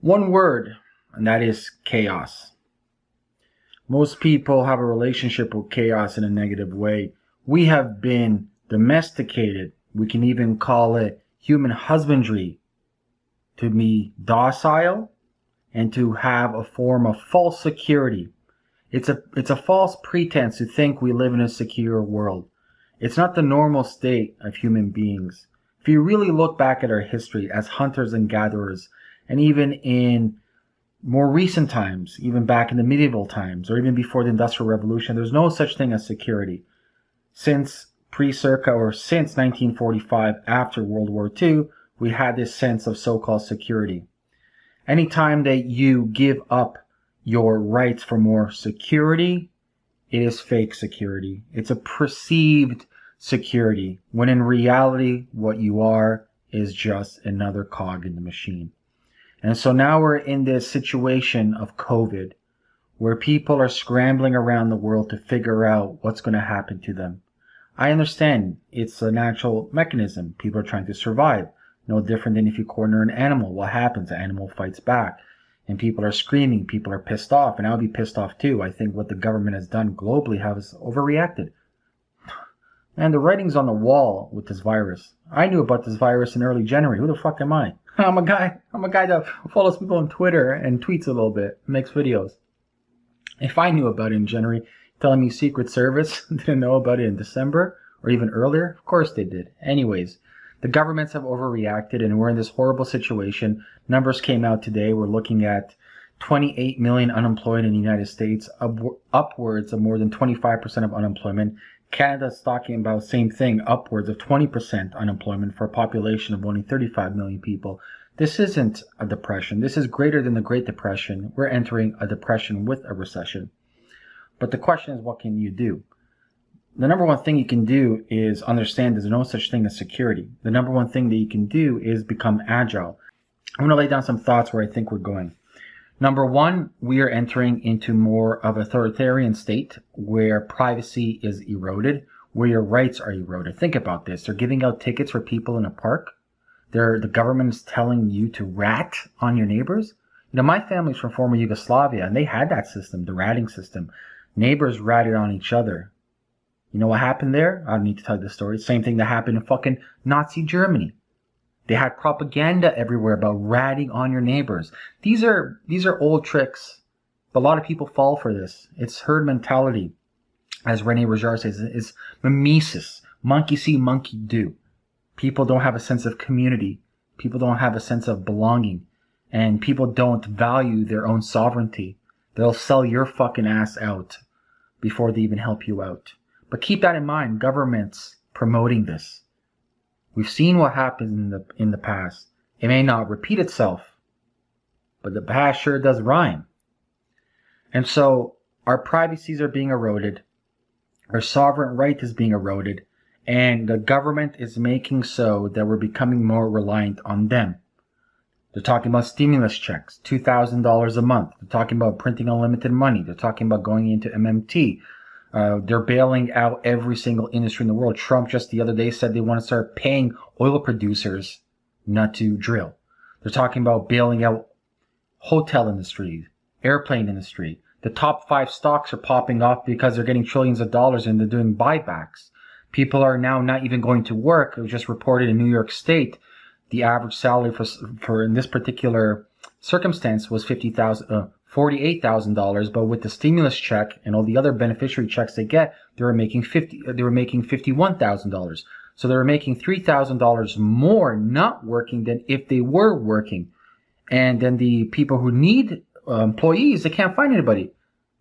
One word, and that is chaos. Most people have a relationship with chaos in a negative way. We have been domesticated. We can even call it human husbandry to be docile and to have a form of false security. It's a, it's a false pretense to think we live in a secure world. It's not the normal state of human beings. If you really look back at our history as hunters and gatherers, and even in more recent times, even back in the medieval times, or even before the Industrial Revolution, there's no such thing as security. Since pre-circa or since 1945, after World War II, we had this sense of so-called security. Anytime that you give up your rights for more security, it is fake security. It's a perceived security, when in reality, what you are is just another cog in the machine. And so now we're in this situation of COVID where people are scrambling around the world to figure out what's going to happen to them. I understand it's a natural mechanism. People are trying to survive. No different than if you corner an animal. What happens? The animal fights back. And people are screaming. People are pissed off. And I'll be pissed off too. I think what the government has done globally has overreacted. And the writing's on the wall with this virus. I knew about this virus in early January. Who the fuck am I? I'm a guy. I'm a guy that follows people on Twitter and tweets a little bit, makes videos. If I knew about it in January, telling me Secret Service didn't know about it in December or even earlier, of course they did. Anyways, the governments have overreacted and we're in this horrible situation. Numbers came out today. We're looking at 28 million unemployed in the United States, up, upwards of more than 25% of unemployment. Canada's talking about the same thing, upwards of 20% unemployment for a population of only 35 million people. This isn't a depression. This is greater than the Great Depression. We're entering a depression with a recession. But the question is, what can you do? The number one thing you can do is understand there's no such thing as security. The number one thing that you can do is become agile. I'm going to lay down some thoughts where I think we're going. Number one, we are entering into more of a authoritarian state where privacy is eroded, where your rights are eroded. Think about this. They're giving out tickets for people in a park. They're, the government is telling you to rat on your neighbors. You know, my family's from former Yugoslavia and they had that system, the ratting system. Neighbors ratted on each other. You know what happened there? I don't need to tell you the story. Same thing that happened in fucking Nazi Germany. They had propaganda everywhere about ratting on your neighbors. These are these are old tricks. A lot of people fall for this. It's herd mentality. As Rene Girard says, it's mimesis. Monkey see, monkey do. People don't have a sense of community. People don't have a sense of belonging. And people don't value their own sovereignty. They'll sell your fucking ass out before they even help you out. But keep that in mind. Governments promoting this. We've seen what happened in the in the past. It may not repeat itself, but the past sure does rhyme. And so our privacies are being eroded, our sovereign right is being eroded, and the government is making so that we're becoming more reliant on them. They're talking about stimulus checks, $2,000 a month. They're talking about printing unlimited money. They're talking about going into MMT. Uh, they're bailing out every single industry in the world. Trump just the other day said they want to start paying oil producers not to drill. They're talking about bailing out hotel industry, airplane industry. The top five stocks are popping off because they're getting trillions of dollars and they're doing buybacks. People are now not even going to work. It was just reported in New York State, the average salary for, for in this particular circumstance was fifty thousand, uh, $48,000, but with the stimulus check and all the other beneficiary checks they get, they were making 50 they were making $51,000. So they were making $3,000 more not working than if they were working. And then the people who need uh, employees, they can't find anybody.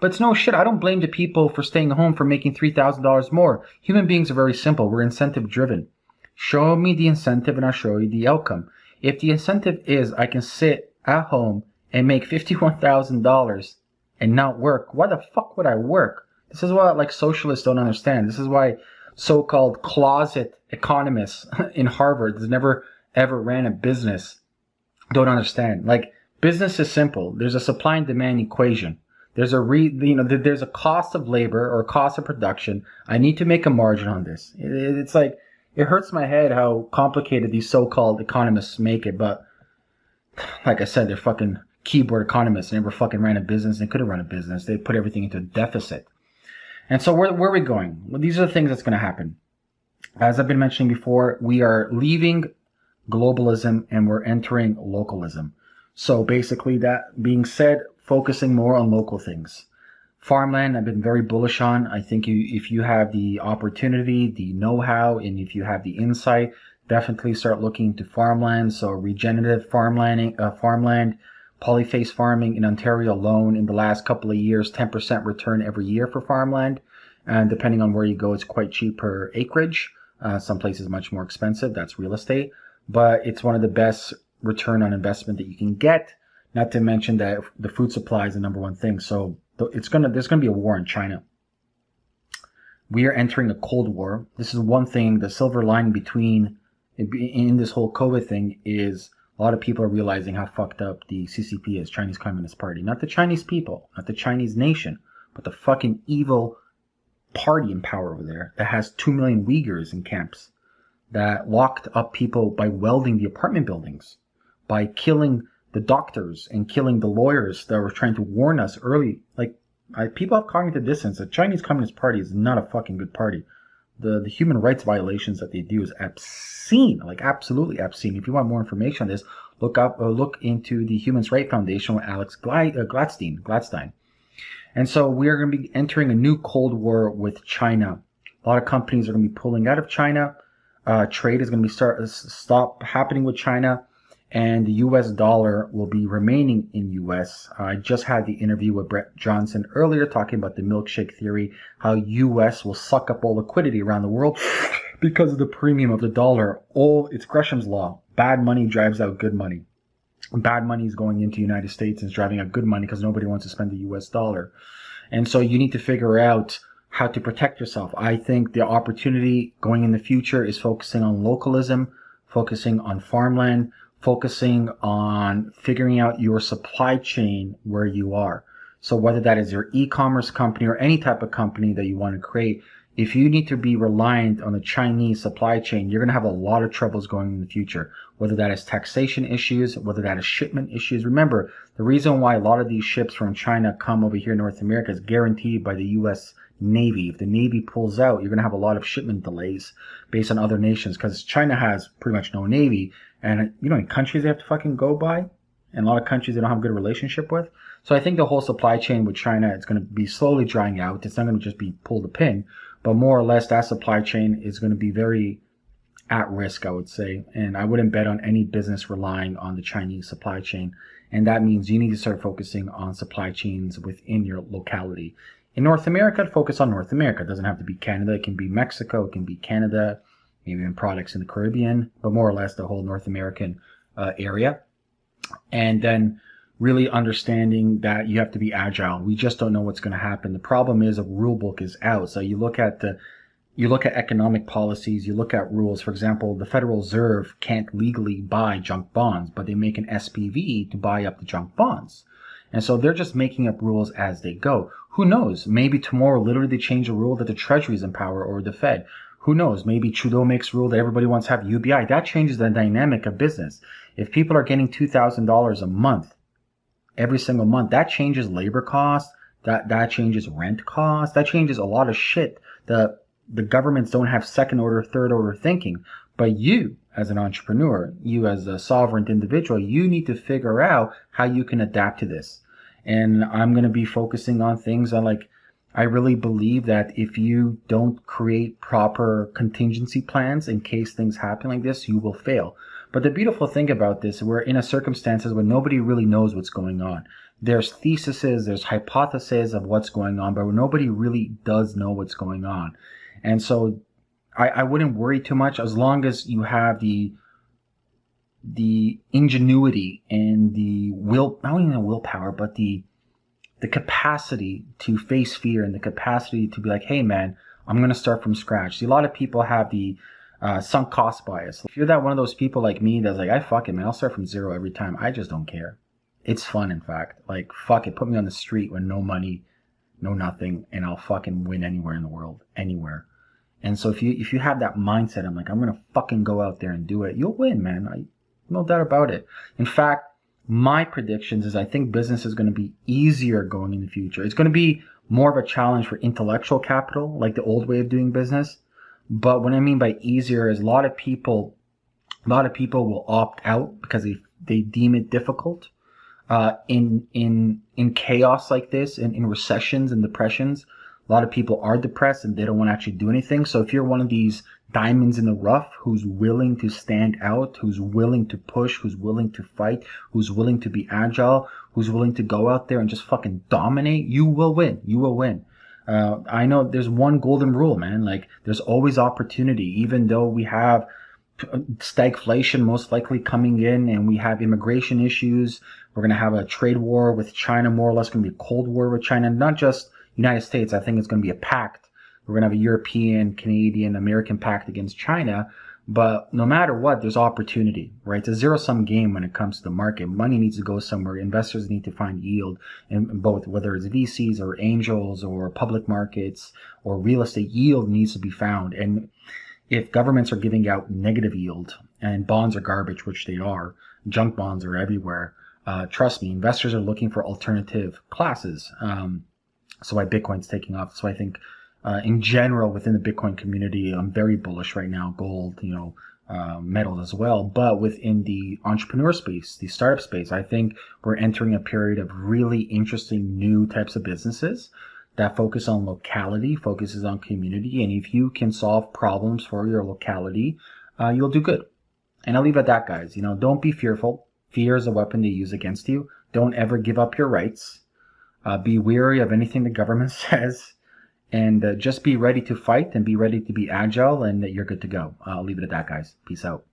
But it's no shit. I don't blame the people for staying home for making $3,000 more. Human beings are very simple. We're incentive driven. Show me the incentive and I'll show you the outcome. If the incentive is I can sit at home and make $51,000 and not work, why the fuck would I work? This is what like socialists don't understand. This is why so-called closet economists in Harvard that never ever ran a business don't understand. Like business is simple. There's a supply and demand equation. There's a re, you know, there's a cost of labor or cost of production. I need to make a margin on this. It's like, it hurts my head how complicated these so-called economists make it, but like I said, they're fucking keyboard economists. They never fucking ran a business. They couldn't run a business. They put everything into a deficit. And so where, where are we going? Well, these are the things that's going to happen. As I've been mentioning before, we are leaving globalism and we're entering localism. So basically that being said, focusing more on local things. Farmland, I've been very bullish on. I think you, if you have the opportunity, the know-how, and if you have the insight, definitely start looking into farmland. So regenerative farmland, uh, farmland, polyface farming in Ontario alone in the last couple of years, 10% return every year for farmland. And depending on where you go, it's quite cheap per acreage. Uh, some places much more expensive. That's real estate, but it's one of the best return on investment that you can get. Not to mention that the food supply is the number one thing. So it's gonna there's gonna be a war in China. We are entering a cold war. This is one thing. The silver lining between in this whole COVID thing is a lot of people are realizing how fucked up the CCP is, Chinese Communist Party. Not the Chinese people, not the Chinese nation, but the fucking evil party in power over there that has 2 million Uyghurs in camps, that locked up people by welding the apartment buildings, by killing the doctors and killing the lawyers that were trying to warn us early. Like, I, people have cognitive dissonance. The Chinese Communist Party is not a fucking good party. The, the human rights violations that they do is obscene, like absolutely obscene. If you want more information on this, look up, uh, look into the Human Rights Foundation with Alex uh, Gladstein. Gladstein. And so we are going to be entering a new Cold War with China. A lot of companies are going to be pulling out of China. Uh, trade is going to be start stop happening with China, and the U.S. dollar will be remaining in U.S. Uh, I just had the interview with Brent Johnson earlier, talking about the milkshake theory, how U.S. will suck up all liquidity around the world because of the premium of the dollar. All it's Gresham's law. Bad money drives out good money bad money is going into United States and is driving out good money because nobody wants to spend the US dollar. And so you need to figure out how to protect yourself. I think the opportunity going in the future is focusing on localism, focusing on farmland, focusing on figuring out your supply chain where you are. So whether that is your e-commerce company or any type of company that you want to create, if you need to be reliant on the Chinese supply chain, you're going to have a lot of troubles going in the future, whether that is taxation issues, whether that is shipment issues. Remember, the reason why a lot of these ships from China come over here in North America is guaranteed by the U.S. Navy. If the Navy pulls out, you're going to have a lot of shipment delays based on other nations because China has pretty much no Navy. And you know, in countries they have to fucking go by, and a lot of countries they don't have a good relationship with. So I think the whole supply chain with China is going to be slowly drying out. It's not going to just be pull the pin but more or less that supply chain is going to be very at risk, I would say. And I wouldn't bet on any business relying on the Chinese supply chain. And that means you need to start focusing on supply chains within your locality. In North America, focus on North America. It doesn't have to be Canada. It can be Mexico. It can be Canada, maybe even products in the Caribbean, but more or less the whole North American uh, area. And then really understanding that you have to be agile. We just don't know what's going to happen. The problem is a rule book is out. So you look at the you look at economic policies, you look at rules. For example, the Federal Reserve can't legally buy junk bonds, but they make an SPV to buy up the junk bonds. And so they're just making up rules as they go. Who knows? Maybe tomorrow literally they change a rule that the Treasury is in power or the Fed. Who knows? Maybe Trudeau makes rule that everybody wants to have UBI. That changes the dynamic of business. If people are getting $2,000 a month every single month, that changes labor costs. That that changes rent costs. That changes a lot of shit. The the governments don't have second order, third order thinking. But you, as an entrepreneur, you as a sovereign individual, you need to figure out how you can adapt to this. And I'm going to be focusing on things I like, I really believe that if you don't create proper contingency plans in case things happen like this, you will fail. But the beautiful thing about this, we're in a circumstances where nobody really knows what's going on. There's theses, there's hypotheses of what's going on, but nobody really does know what's going on. And so I, I wouldn't worry too much as long as you have the the ingenuity and the will not only the willpower, but the the capacity to face fear and the capacity to be like, hey man, I'm gonna start from scratch. See, a lot of people have the uh, sunk cost bias. If you're that one of those people like me that's like, I fuck it, man, I'll start from zero every time. I just don't care. It's fun, in fact. Like, fuck it, put me on the street with no money, no nothing, and I'll fucking win anywhere in the world, anywhere. And so if you if you have that mindset, I'm like, I'm gonna fucking go out there and do it. You'll win, man. No doubt about it. In fact, my predictions is I think business is going to be easier going in the future. It's going to be more of a challenge for intellectual capital, like the old way of doing business. But what I mean by easier is a lot of people, a lot of people will opt out because they they deem it difficult. Uh, in in in chaos like this, in, in recessions and depressions, a lot of people are depressed and they don't want to actually do anything. So if you're one of these diamonds in the rough who's willing to stand out, who's willing to push, who's willing to fight, who's willing to be agile, who's willing to go out there and just fucking dominate, you will win. You will win. Uh, I know there's one golden rule, man. Like there's always opportunity, even though we have stagflation most likely coming in and we have immigration issues. We're going to have a trade war with China, more or less going to be a cold war with China, not just United States. I think it's going to be a pact we're going to have a European, Canadian, American pact against China. But no matter what, there's opportunity, right? It's a zero sum game when it comes to the market. Money needs to go somewhere. Investors need to find yield in both, whether it's VCs or angels or public markets or real estate yield needs to be found. And if governments are giving out negative yield and bonds are garbage, which they are, junk bonds are everywhere. Uh, trust me, investors are looking for alternative classes. Um, so why Bitcoin's taking off. So I think uh, in general within the Bitcoin community, I'm very bullish right now. Gold, you know, uh, metals as well. But within the entrepreneur space, the startup space, I think we're entering a period of really interesting new types of businesses that focus on locality, focuses on community, and if you can solve problems for your locality, uh, you'll do good. And I'll leave it at that, guys. You know, don't be fearful. Fear is a weapon they use against you. Don't ever give up your rights. Uh, be weary of anything the government says and uh, just be ready to fight and be ready to be agile and you're good to go. I'll leave it at that, guys. Peace out.